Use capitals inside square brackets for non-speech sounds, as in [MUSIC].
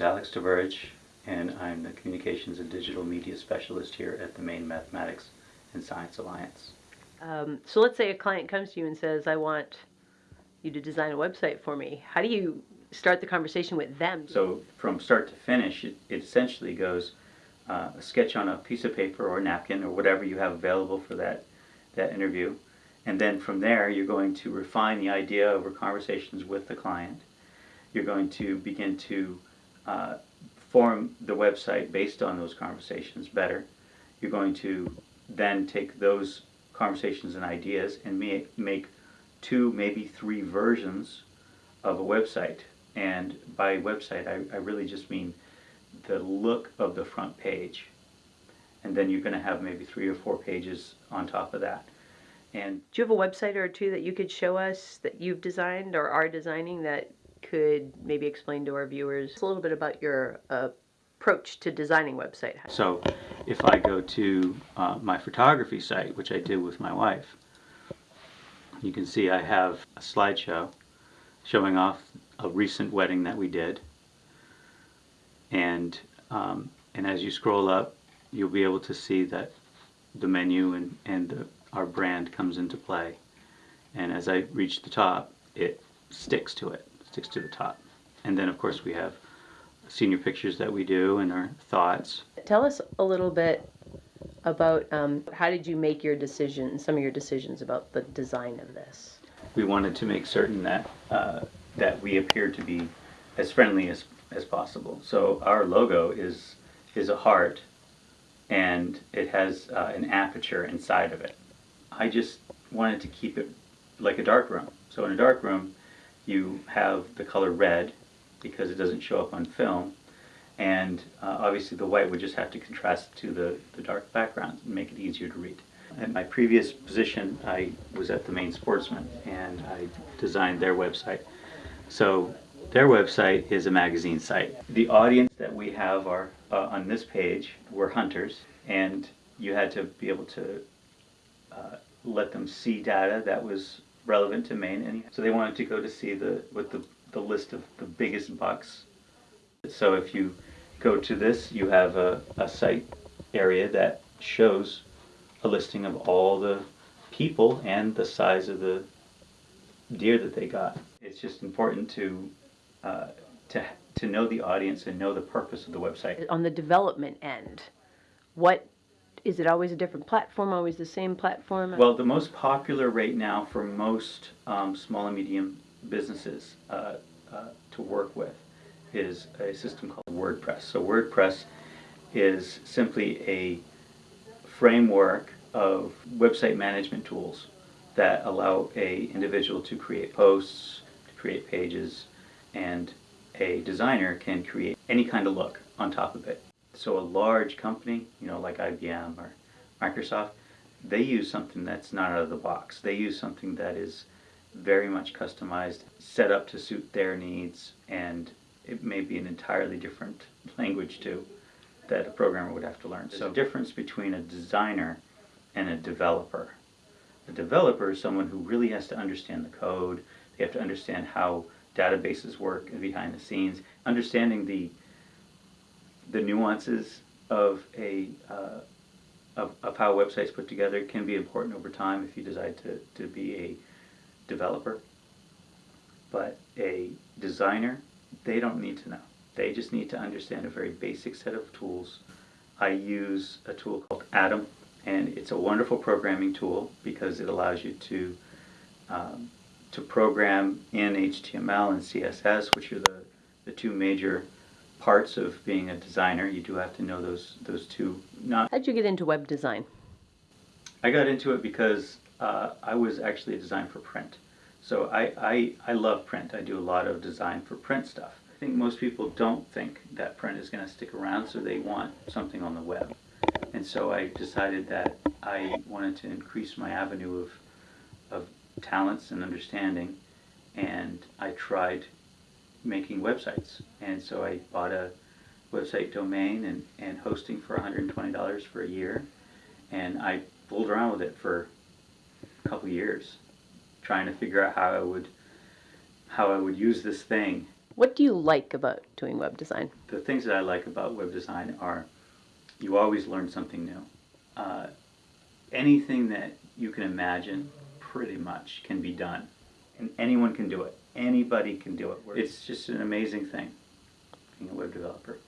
Alex DeVerge, and I'm the Communications and Digital Media Specialist here at the Maine Mathematics and Science Alliance. Um, so let's say a client comes to you and says, I want you to design a website for me. How do you start the conversation with them? So from start to finish, it, it essentially goes uh, a sketch on a piece of paper or a napkin or whatever you have available for that, that interview. And then from there, you're going to refine the idea over conversations with the client. You're going to begin to uh, form the website based on those conversations better. You're going to then take those conversations and ideas and make, two, maybe three versions of a website. And by website, I, I really just mean the look of the front page. And then you're going to have maybe three or four pages on top of that. And Do you have a website or two that you could show us that you've designed or are designing that could maybe explain to our viewers a little bit about your uh, approach to designing website? so if I go to uh, my photography site, which I did with my wife, you can see I have a slideshow showing off a recent wedding that we did. And, um, and as you scroll up, you'll be able to see that the menu and, and the, our brand comes into play. And as I reach the top, it sticks to it, sticks to the top. And then of course we have senior pictures that we do and our thoughts. Tell us a little bit about um, how did you make your decisions, some of your decisions about the design of this? We wanted to make certain that, uh, that we appear to be as friendly as, as possible. So our logo is, is a heart and it has uh, an aperture inside of it. I just wanted to keep it like a dark room. So in a dark room, you have the color red because it doesn't show up on film, and uh, obviously the white would just have to contrast to the, the dark background and make it easier to read. In my previous position, I was at the Maine Sportsman, and I designed their website. So their website is a magazine site. The audience that we have are uh, on this page were hunters, and you had to be able to uh, let them see data that was relevant to Maine. And so they wanted to go to see the with the, the list of the biggest bucks. So if you go to this, you have a, a site area that shows a listing of all the people and the size of the deer that they got. It's just important to uh, to to know the audience and know the purpose of the website. On the development end, what is it always a different platform, always the same platform? Well, the most popular right now for most um, small and medium businesses uh, uh, to work with is a system called WordPress. So WordPress is simply a framework of website management tools that allow a individual to create posts, to create pages, and a designer can create any kind of look on top of it. So a large company, you know, like IBM or Microsoft, they use something that's not out of the box. They use something that is very much customized, set up to suit their needs, and it may be an entirely different [LAUGHS] language too that a programmer would have to learn. So the difference between a designer and a developer. A developer is someone who really has to understand the code, they have to understand how databases work behind the scenes, understanding the the nuances of a uh, of, of how websites put together can be important over time if you decide to, to be a developer. But a designer, they don't need to know. They just need to understand a very basic set of tools. I use a tool called Atom, and it's a wonderful programming tool because it allows you to um, to program in HTML and CSS, which are the, the two major parts of being a designer. You do have to know those those two. Not. How'd you get into web design? I got into it because uh, I was actually a design for print. So I, I, I love print. I do a lot of design for print stuff. I think most people don't think that print is going to stick around, so they want something on the web. And so I decided that I wanted to increase my avenue of, of talents and understanding, and I tried making websites. And so I bought a website domain and, and hosting for $120 for a year. And I fooled around with it for a couple years, trying to figure out how I would how I would use this thing. What do you like about doing web design? The things that I like about web design are you always learn something new. Uh, anything that you can imagine pretty much can be done, and anyone can do it. Anybody can do it. It's just an amazing thing being a web developer.